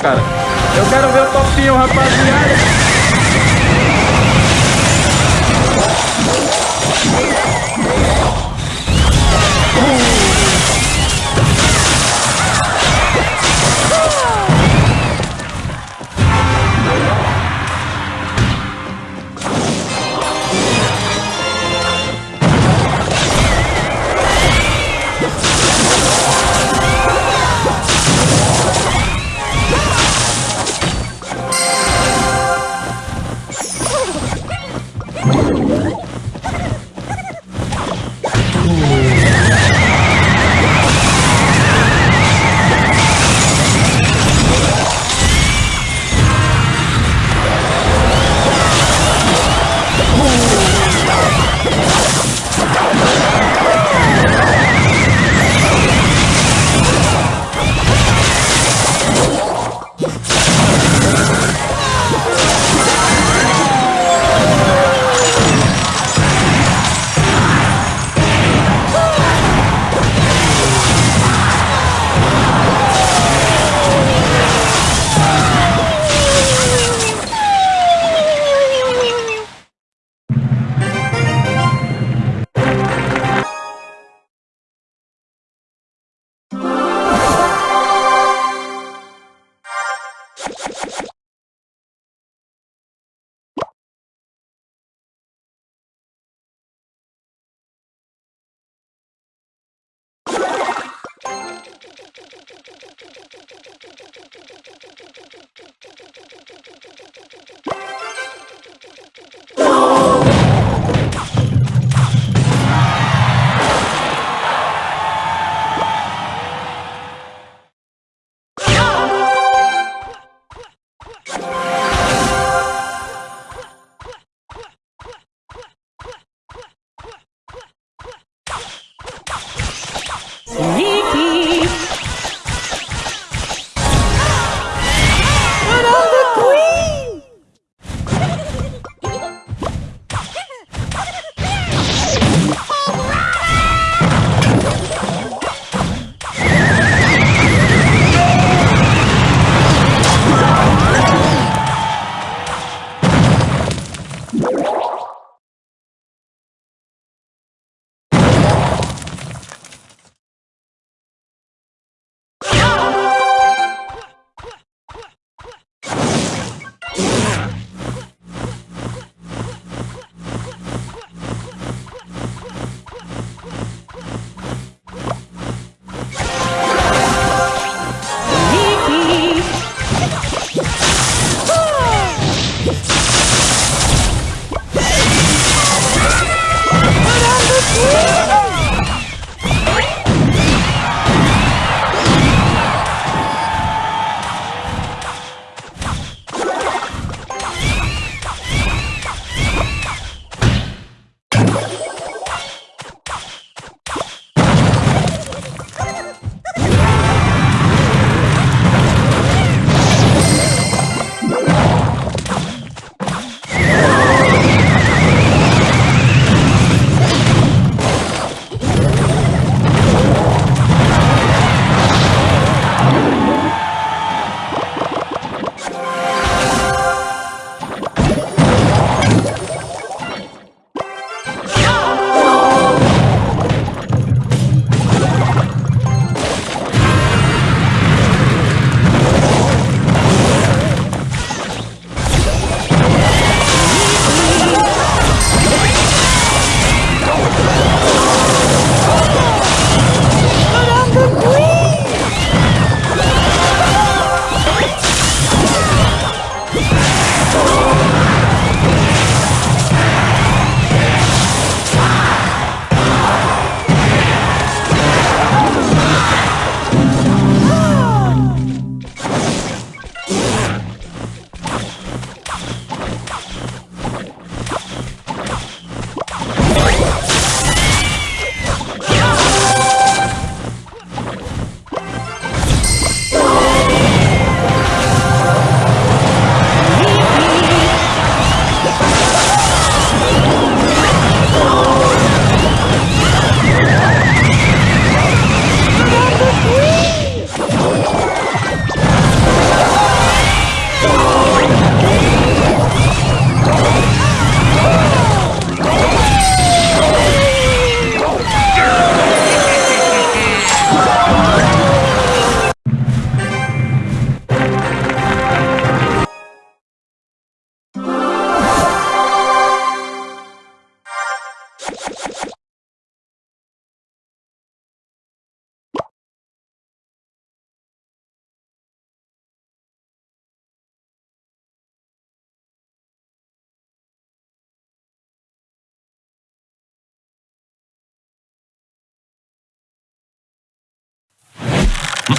Cara, eu quero ver o topinho, rapaziada.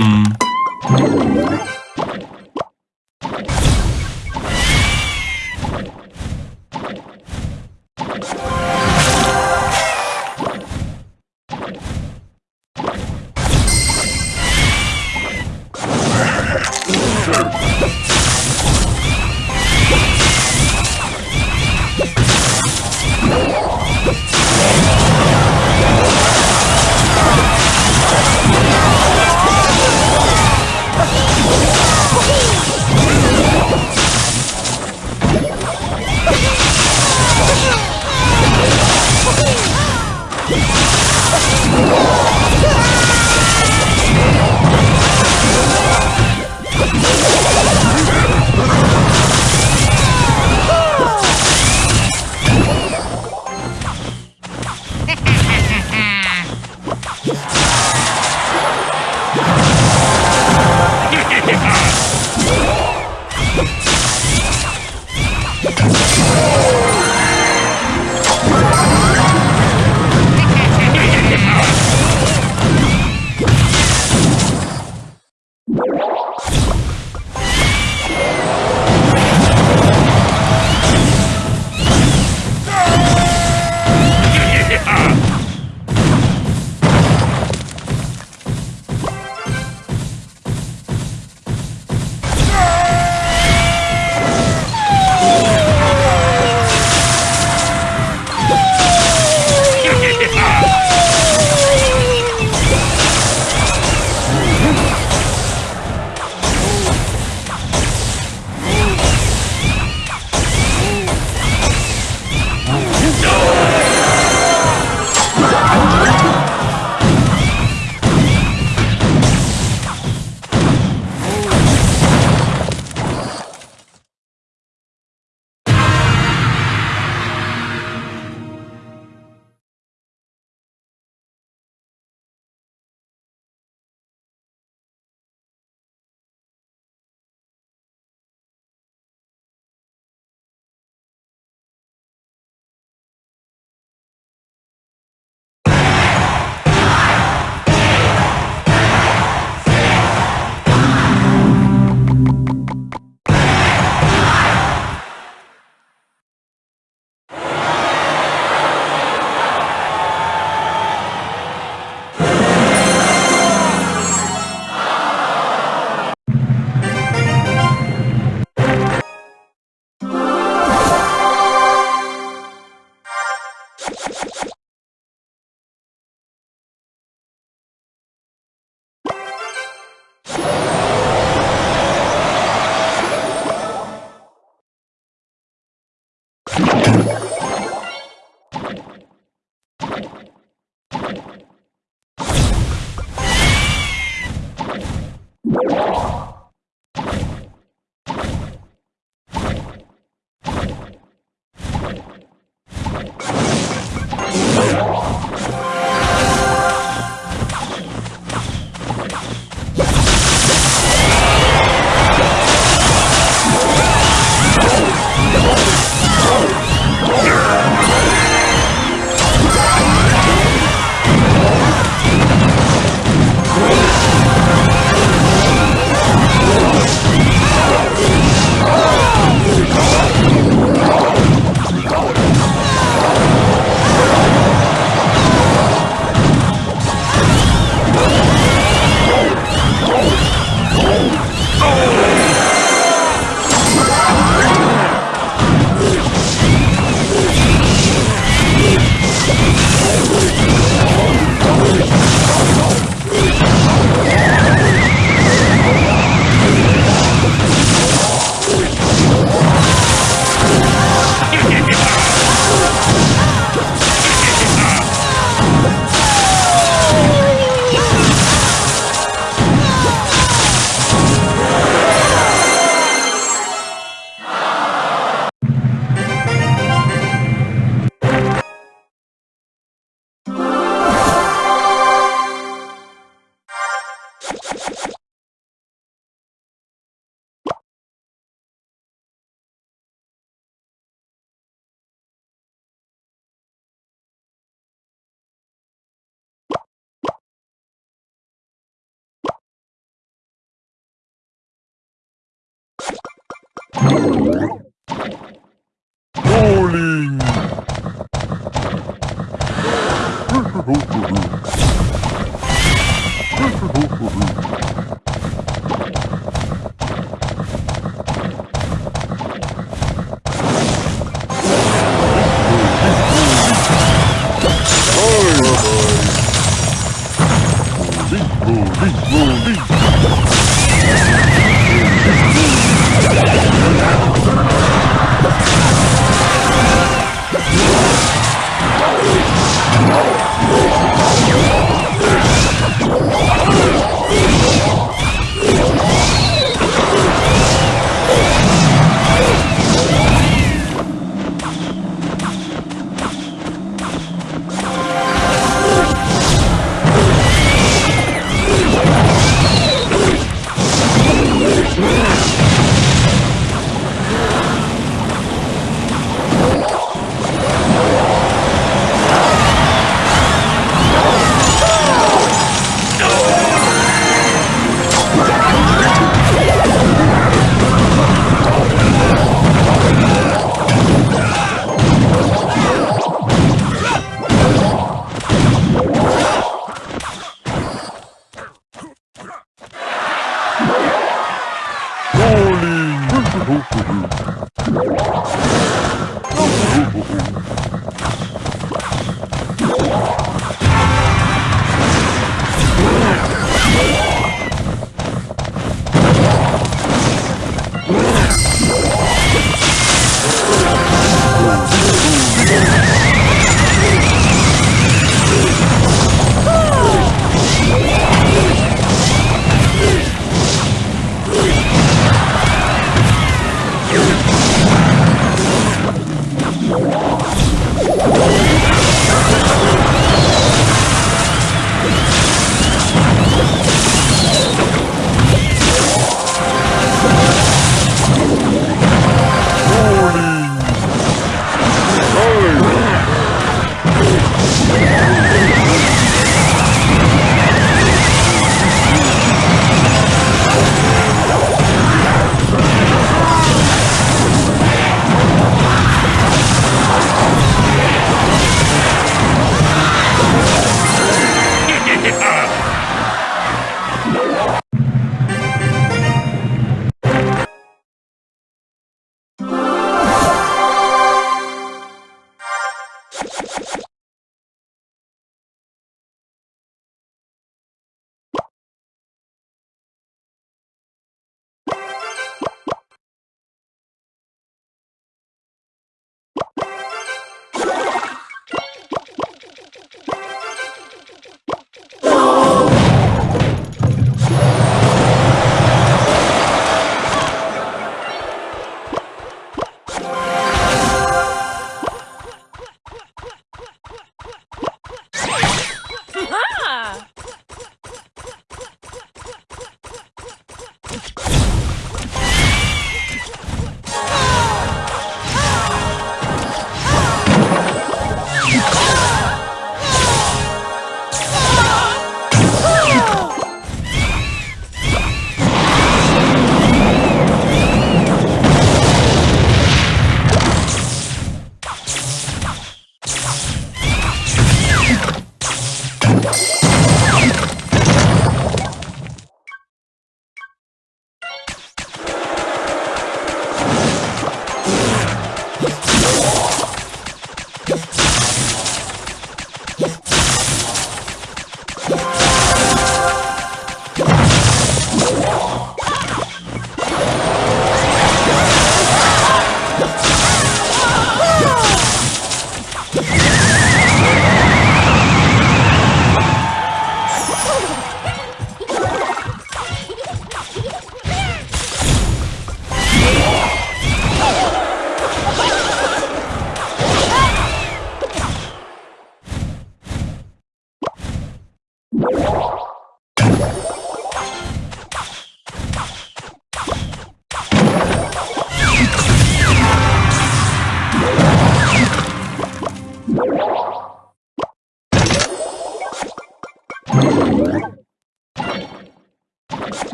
嗯。Oh! Bowling. Yeah.